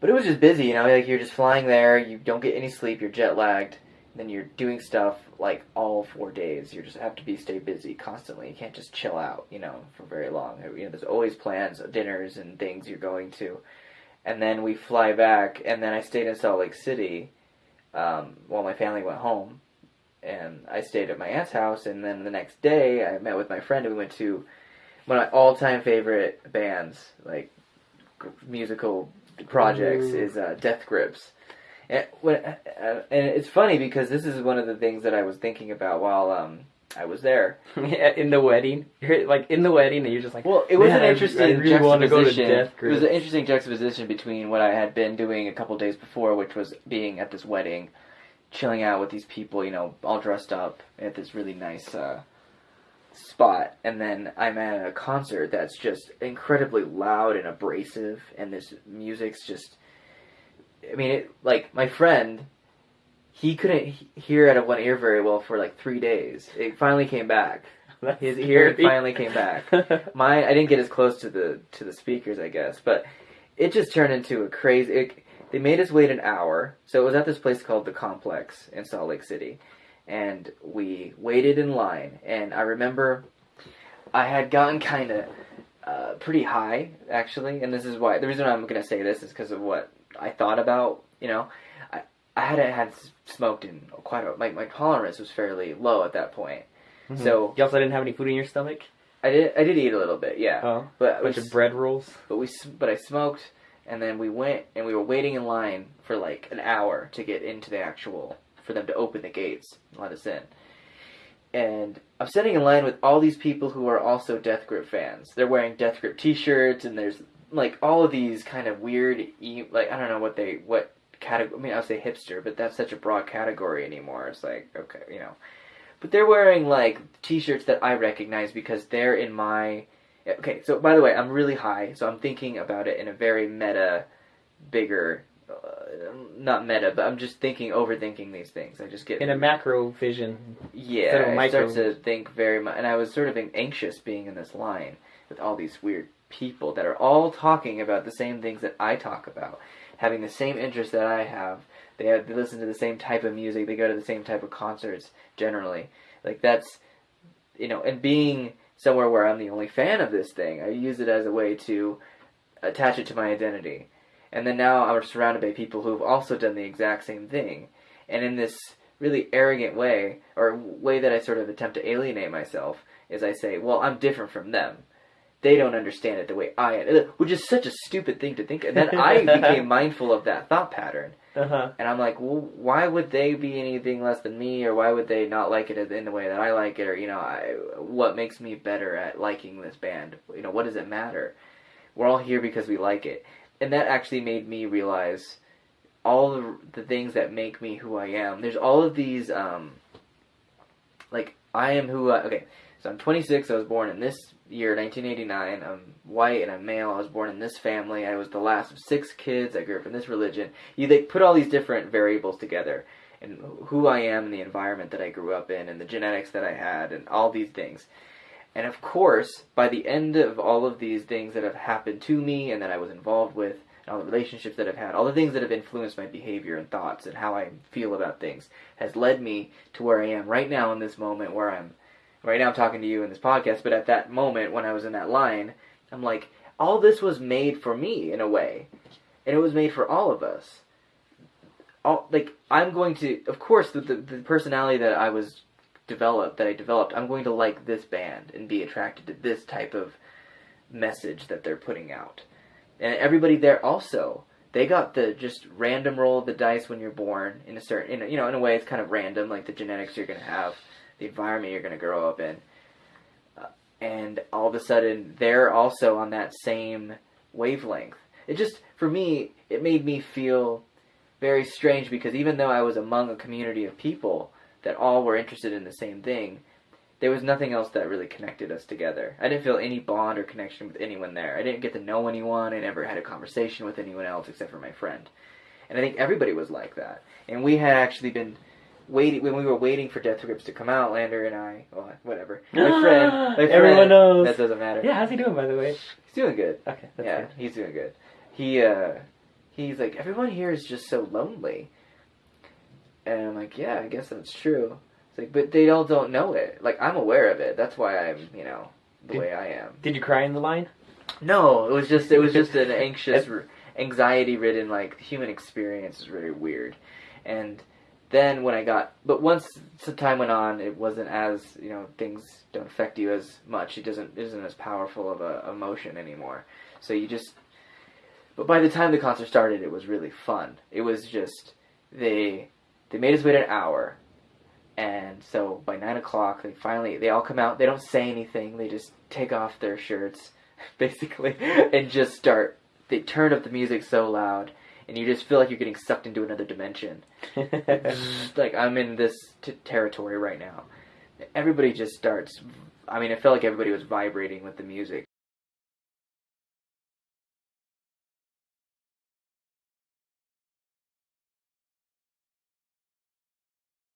but it was just busy, you know. Like you're just flying there, you don't get any sleep, you're jet lagged, then you're doing stuff like all four days. You just have to be stay busy constantly. You can't just chill out, you know, for very long. You know, there's always plans, dinners, and things you're going to. And then we fly back, and then I stayed in Salt Lake City um, while my family went home, and I stayed at my aunt's house. And then the next day, I met with my friend, and we went to one of my all-time favorite bands, like musical projects, Ooh. is uh, Death Grips. And, when, uh, and it's funny because this is one of the things that I was thinking about while um, I was there. In the wedding, you're like in the wedding, and you're just like, Well, it was an interesting I really want to go to juxtaposition. It was an interesting juxtaposition between what I had been doing a couple days before, which was being at this wedding, chilling out with these people, you know, all dressed up at this really nice uh, spot, and then I'm at a concert that's just incredibly loud and abrasive, and this music's just. I mean, it, like my friend, he couldn't hear out of one ear very well for like three days. It finally came back. That's His ear finally came back. Mine, I didn't get as close to the to the speakers, I guess, but it just turned into a crazy. It, they made us wait an hour, so it was at this place called the Complex in Salt Lake City, and we waited in line. And I remember I had gotten kind of uh, pretty high, actually, and this is why the reason I'm going to say this is because of what I thought about. You know, I I hadn't had smoked in quite a my my tolerance was fairly low at that point. Mhm. So you also didn't have any food in your stomach. I did I did eat a little bit, yeah. Oh, But a bunch we, of bread rolls. but we but I smoked, and then we went and we were waiting in line for like an hour to get into the actual for them to open the gates and let us in. And I'm sitting in line with all these people who are also Death Grip fans. They're wearing Death Grip T-shirts, and there's like all of these kind of weird, like I don't know what they what category. I mean, I would say hipster, but that's such a broad category anymore. It's like okay, you know. But they're wearing like T-shirts that I recognize because they're in my. Okay, so by the way, I'm really high, so I'm thinking about it in a very meta, bigger, not meta, but I'm just thinking, overthinking these things. I just get In a macro vision. yeah, I micro- start to think very much, and I was sort of anxious being in this line with all these weird people that are all talking about the same things that I talk about, having the same interests that I have. They have, they listen to the same type of music. They go to the same type of concerts. Generally, like that's you know, and being somewhere where I'm the only fan of this thing, I use it as a way to attach it to my identity. And then now I'm surrounded by people who've also done the exact same thing. And in this really arrogant way, or way that I sort of attempt to alienate myself, is I say, well, I'm different from them. They don't understand it the way I am, which is such a stupid thing to think. And then I became mindful of that thought pattern. Uh huh. And I'm like, well, why would they be anything less than me, or why would they not like it in the way that I like it, or you know, I, what makes me better at liking this band? You know, what does it matter? We're all here because we like it, and that actually made me realize all the, the things that make me who I am. There's all of these, um, like I am who I. Okay, so I'm 26. I was born in this year, 1989. I'm white and I'm male. I was born in this family. I was the last of six kids. I grew up in this religion. You they put all these different variables together, and who I am, and the environment that I grew up in, and the genetics that I had, and all these things. And of course, by the end of all of these things that have happened to me and that I was involved with, and all the relationships that I've had, all the things that have influenced my behavior and thoughts and how I feel about things, has led me to where I am right now in this moment where I'm right now I'm talking to you in this podcast, but at that moment when I was in that line, I'm like, all this was made for me in a way. And it was made for all of us. All like I'm going to of course the the, the personality that I was developed that I developed, I'm going to like this band and be attracted to this type of message that they're putting out. And everybody there also they got the just random roll of the dice when you're born in a certain in a, you know in a way it's kind of random like the genetics you're going to have the environment you're going to grow up in. Uh, and all of a sudden, they're also on that same wavelength. It just, for me, it made me feel very strange because even though I was among a community of people that all were interested in the same thing, there was nothing else that really connected us together. I didn't feel any bond or connection with anyone there. I didn't get to know anyone. I never had a conversation with anyone else except for my friend. And I think everybody was like that. And we had actually been waiting when we were waiting for Death Grips to come out. Lander and I, well, whatever. My friend, my friend Everyone knows. That doesn't matter. Yeah, how's he doing by the way? He's doing good. Okay, that's yeah, good. he's doing good. He uh, he's like, everyone here is just so lonely. And I'm like, yeah, I guess that's true. It's like, but they all don't know it. Like, I'm aware of it. That's why I'm, you know, the Did- way I am. Did you cry in the line? No, it was just, it was just an anxious, anxiety-ridden, like, human experience is really weird. And then when I got, but once some time went on, it wasn't as, you know, things don't affect you as much. It doesn't, isn't as powerful of a emotion anymore. So you just, but by the time the concert started, it was really fun. It was just, they, they made us wait an hour. And so by nine o'clock, they finally, they all come out. They don't say anything. They just take off their shirts, basically, and just start. They turn up the music so loud, and you just feel like you're getting sucked into another dimension. like I'm in this t- territory right now. Everybody just starts. I mean, it felt like everybody was vibrating with the music,